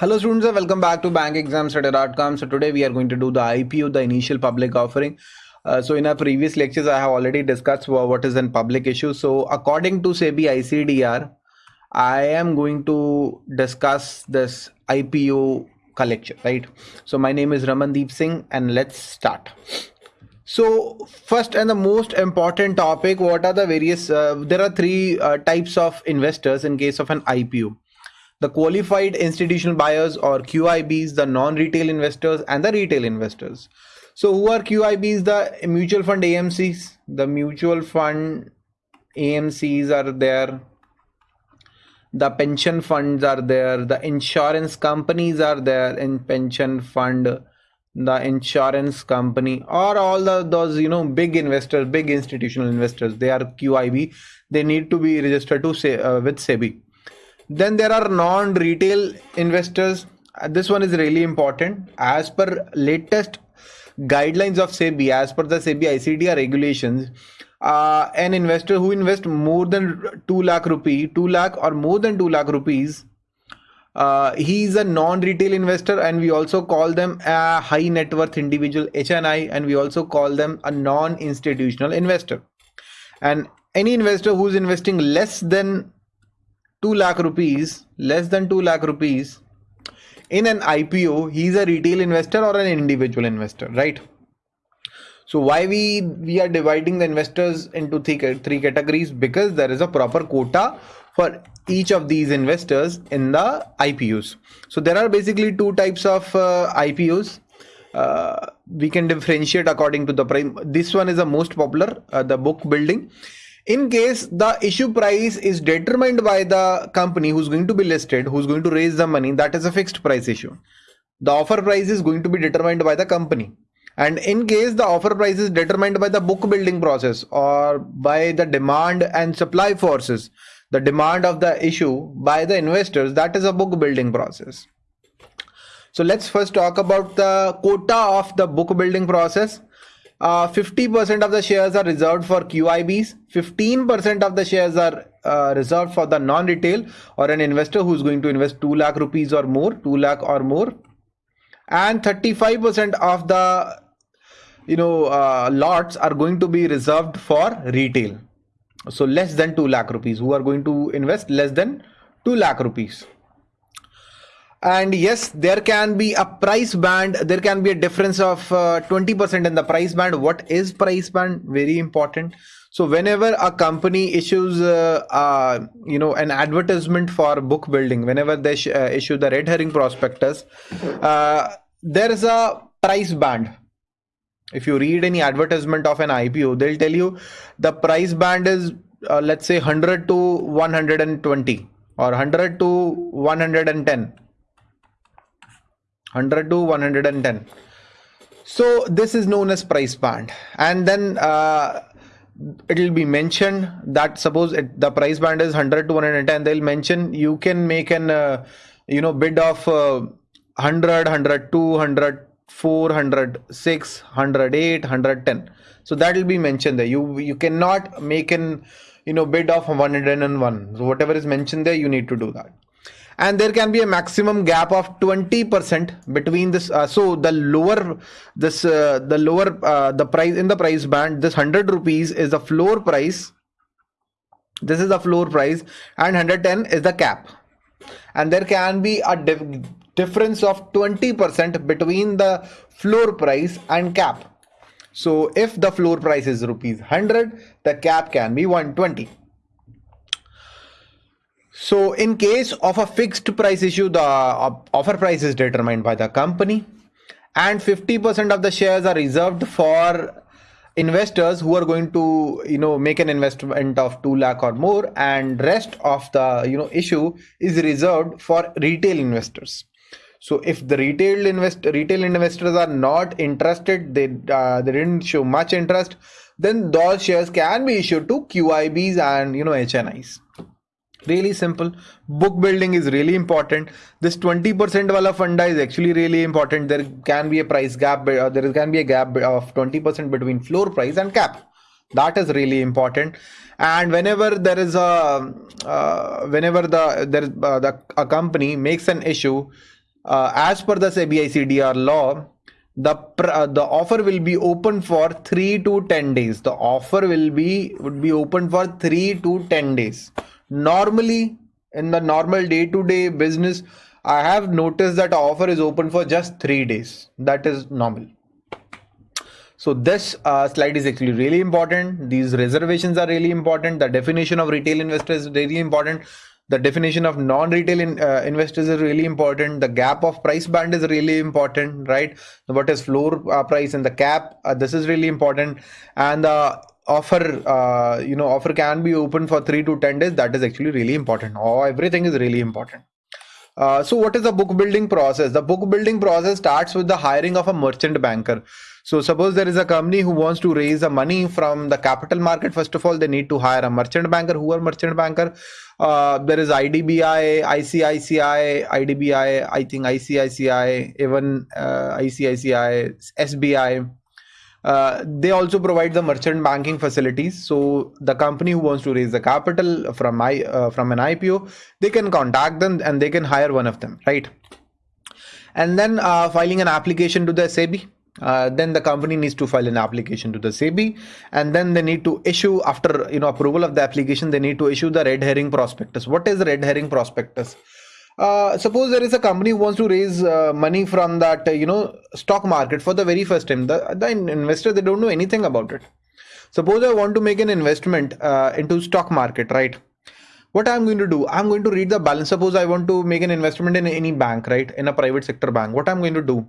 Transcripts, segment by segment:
Hello students and welcome back to bankexamstudy.com. So today we are going to do the IPO, the initial public offering. Uh, so in our previous lectures, I have already discussed what is a public issue. So according to SEBI ICDR, I am going to discuss this IPO collection, right? So my name is Ramandeep Singh and let's start. So first and the most important topic, what are the various, uh, there are three uh, types of investors in case of an IPO the qualified institutional buyers or QIBs, the non-retail investors and the retail investors. So who are QIBs? The mutual fund AMCs, the mutual fund AMCs are there. The pension funds are there. The insurance companies are there in pension fund, the insurance company or all the, those, you know, big investors, big institutional investors. They are QIB. They need to be registered to say uh, with SEBI then there are non-retail investors. Uh, this one is really important. As per latest guidelines of SEBI as per the SEBI ICDR regulations uh, an investor who invests more than 2 lakh rupee 2 lakh or more than 2 lakh rupees uh, he is a non-retail investor and we also call them a high net worth individual HNI and we also call them a non-institutional investor. And any investor who is investing less than 2 lakh rupees less than 2 lakh rupees in an ipo he's a retail investor or an individual investor right? So why we we are dividing the investors into three, three categories? Because there is a proper quota for each of these investors in the ipos so there are basically two types of uh, ipos uh, we can differentiate according to the prime. this one is the most popular uh, the book building in case the issue price is determined by the company who's going to be listed who's going to raise the money that is a fixed price issue. The offer price is going to be determined by the company. And in case the offer price is determined by the book building process or by the demand and supply forces the demand of the issue by the investors that is a book building process. So let's first talk about the quota of the book building process 50% uh, of the shares are reserved for QIBs, 15% of the shares are uh, reserved for the non-retail or an investor who's going to invest 2 lakh rupees or more, 2 lakh or more. And 35% of the you know uh, lots are going to be reserved for retail. So less than 2 lakh rupees who are going to invest less than 2 lakh rupees and yes there can be a price band. There can be a difference of 20% uh, in the price band. What is price band? Very important. So whenever a company issues uh, uh, you know an advertisement for book building whenever they uh, issue the red herring prospectus uh, there is a price band. If you read any advertisement of an ipo they'll tell you the price band is let's say 100 to 120 or 100 to 110 100 to 110 so this is known as price band. And then uh, it will be mentioned that suppose it, the price band is 100 to 110 they'll mention you can make an uh, you know bid of uh, 100 100 200 400 600 8 110 so that will be mentioned there. You you cannot make an you know bid of 101 so whatever is mentioned there you need to do that and there can be a maximum gap of 20% between this uh, so the lower this uh, the lower uh, the price in the price band this 100 rupees is the floor price. This is the floor price and 110 is the cap. And there can be a dif difference of 20% between the floor price and cap. So if the floor price is rupees 100 the cap can be 120 so in case of a fixed price issue, the offer price is determined by the company. And 50% of the shares are reserved for investors who are going to you know make an investment of 2 lakh or more. And rest of the you know issue is reserved for retail investors. So if the retail invest retail investors are not interested they uh, they didn't show much interest then those shares can be issued to qibs and you know hnis really simple. Book building is really important. This 20% wala funda is actually really important. There can be a price gap uh, there can be a gap of 20% between floor price and cap. That is really important. And whenever there is a uh, whenever the there uh, the a company makes an issue uh, as per the SEBI CDR law, the uh, the offer will be open for three to ten days. The offer will be would be open for three to ten days. Normally, in the normal day-to-day business, I have noticed that offer is open for just three days. That is normal. So this uh, slide is actually really important. These reservations are really important. The definition of retail investor is really important. The definition of non-retail in, uh, investors is really important. The gap of price band is really important, right? What is floor uh, price and the cap? Uh, this is really important. And the offer, uh, you know, offer can be open for three to 10 days. That is actually really important. Oh, everything is really important. Uh, so what is the book building process? The book building process starts with the hiring of a merchant banker. So suppose there is a company who wants to raise the money from the capital market. First of all, they need to hire a merchant banker. Who are merchant banker? Uh, there is IDBI, ICICI, IDBI, I think ICICI, even uh, ICICI, SBI. Uh, they also provide the merchant banking facilities. So the company who wants to raise the capital from I uh, from an IPO, they can contact them and they can hire one of them, right? And then uh, filing an application to the SEBI. Uh, then the company needs to file an application to the SEBI, and then they need to issue after you know approval of the application. They need to issue the red herring prospectus. What is red herring prospectus? Uh, suppose there is a company who wants to raise uh, money from that uh, you know stock market for the very first time. The, the investor they don't know anything about it. Suppose i want to make an investment uh, into stock market right? What i'm going to do? I'm going to read the balance. Suppose i want to make an investment in any bank right? In a private sector bank. What i'm going to do?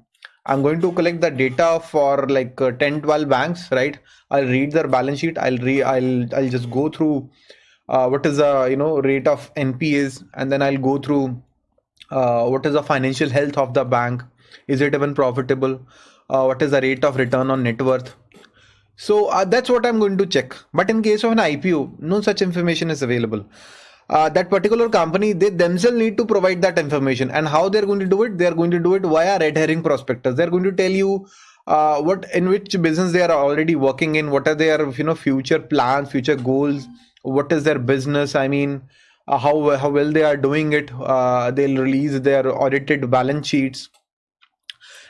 I'm going to collect the data for like uh, 10 12 banks right? I'll read their balance sheet. I'll re i'll i'll just go through what is the you know rate of npas and then i'll go through uh, what is the financial health of the bank? Is it even profitable? Uh, what is the rate of return on net worth? So uh, that's what i'm going to check. But in case of an ipo no such information is available. Uh, that particular company they themselves need to provide that information. And how they're going to do it? They're going to do it via red herring prospectus. They're going to tell you uh, what in which business they are already working in. What are their you know future plans future goals? What is their business? I mean how how well they are doing it. Uh, they'll release their audited balance sheets,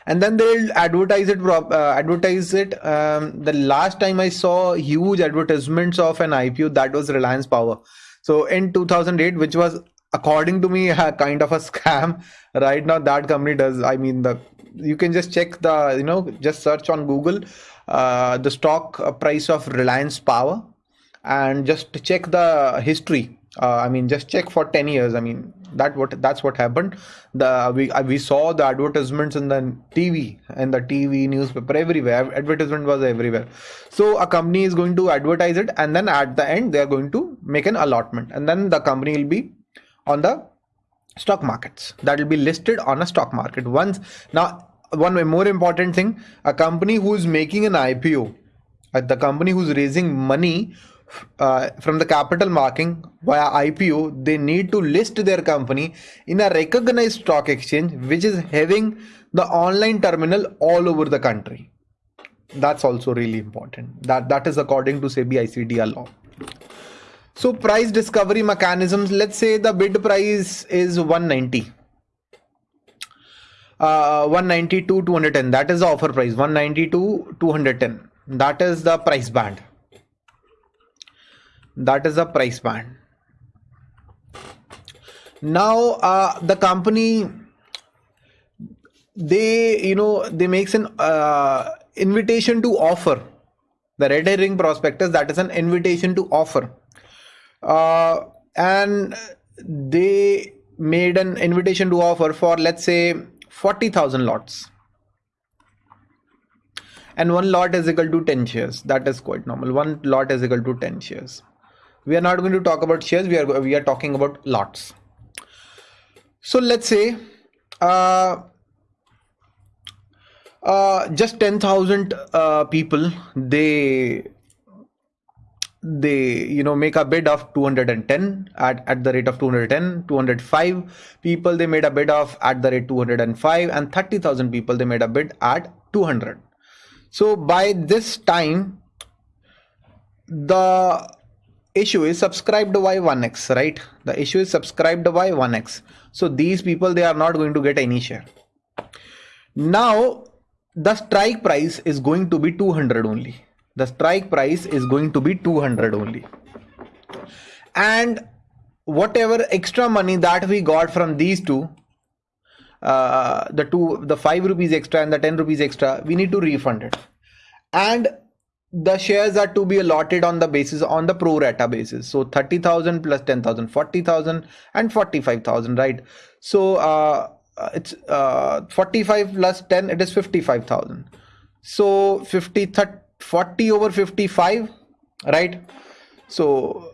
and then they'll advertise it. Uh, advertise it. Um, the last time I saw huge advertisements of an IPO, that was Reliance Power. So in 2008, which was according to me a kind of a scam. Right now, that company does. I mean, the you can just check the you know just search on Google uh, the stock price of Reliance Power and just check the history uh, i mean just check for 10 years. I mean that what that's what happened. The we uh, we saw the advertisements in the tv and the tv newspaper everywhere. Advertisement was everywhere. So a company is going to advertise it and then at the end they are going to make an allotment. And then the company will be on the stock markets. That will be listed on a stock market. Once now one more important thing a company who is making an ipo uh, the company who's raising money uh, from the capital marking via IPO, they need to list their company in a recognized stock exchange, which is having the online terminal all over the country. That's also really important. That that is according to SEBI ICDR law. So price discovery mechanisms. Let's say the bid price is 190. Uh, 192 210 that is the offer price 192 210 that is the price band that is the price band. Now uh, the company they you know they makes an uh, invitation to offer. The red herring prospectus that is an invitation to offer. Uh, and they made an invitation to offer for let's say 40000 lots. And one lot is equal to 10 shares. That is quite normal. One lot is equal to 10 shares we are not going to talk about shares. We are we are talking about lots. So let's say uh, uh, just 10,000 uh, people they they you know make a bid of 210 at, at the rate of 210 205 people they made a bid of at the rate 205 and 30,000 people they made a bid at 200 so by this time the issue is subscribed by 1x right? The issue is subscribed by 1x so these people they are not going to get any share. Now the strike price is going to be 200 only. The strike price is going to be 200 only. And whatever extra money that we got from these two uh, the two the 5 rupees extra and the 10 rupees extra we need to refund it. And the shares are to be allotted on the basis on the pro rata basis. So 30000 plus 10000 40000 and 45000 right? So uh, it's uh, 45 plus 10 it is 55000 so 50 30, 40 over 55 right? So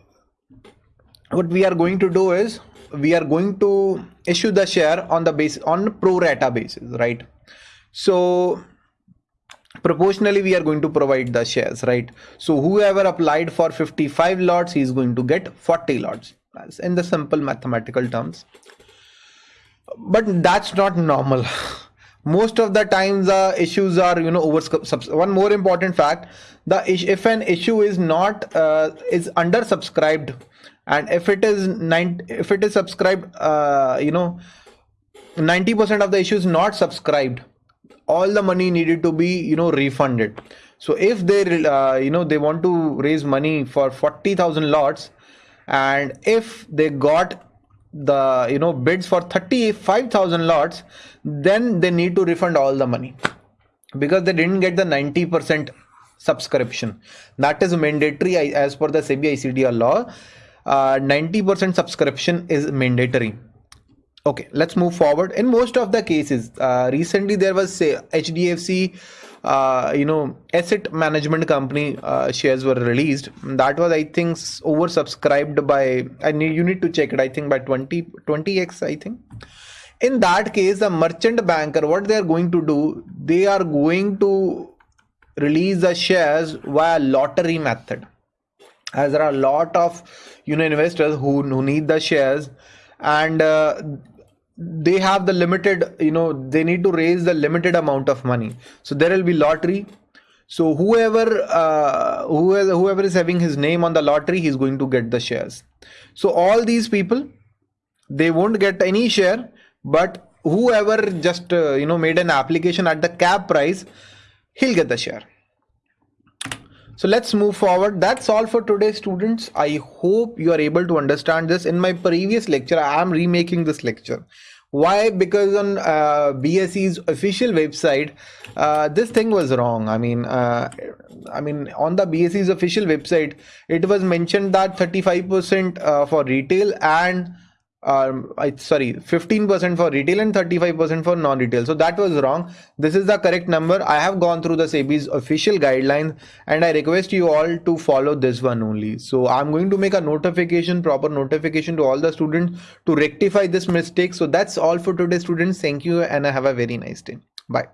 what we are going to do is we are going to issue the share on the base on pro rata basis right? So proportionally we are going to provide the shares right? So whoever applied for 55 lots he is going to get 40 lots. That's in the simple mathematical terms. But that's not normal. Most of the times the issues are you know over one more important fact the if an issue is not uh, is under subscribed and if it is nine if it is subscribed uh, you know 90% of the issues not subscribed all the money needed to be you know refunded. So if they uh, you know they want to raise money for 40000 lots and if they got the you know bids for 35000 lots then they need to refund all the money. Because they didn't get the 90% subscription. That is mandatory as per the SEBI ICDR law. 90% uh, subscription is mandatory okay let's move forward. In most of the cases uh, recently there was say hdfc uh, you know asset management company uh, shares were released. That was i think oversubscribed by i need you need to check it i think by 20 20x i think. In that case the merchant banker what they are going to do they are going to release the shares via lottery method. As there are a lot of you know investors who, who need the shares and uh, they have the limited you know they need to raise the limited amount of money. So there will be lottery. So whoever uh, whoever whoever is having his name on the lottery he's going to get the shares. So all these people they won't get any share but whoever just uh, you know made an application at the cap price he'll get the share so let's move forward. That's all for today students. I hope you are able to understand this. In my previous lecture, I am remaking this lecture. Why? Because on uh, BSE's official website, uh, this thing was wrong. I mean, uh, I mean, on the BSE's official website, it was mentioned that 35% uh, for retail and um, I, sorry 15% for retail and 35% for non-retail. So that was wrong. This is the correct number. I have gone through the sebi's official guidelines and i request you all to follow this one only. So i'm going to make a notification proper notification to all the students to rectify this mistake. So that's all for today students. Thank you and I have a very nice day. Bye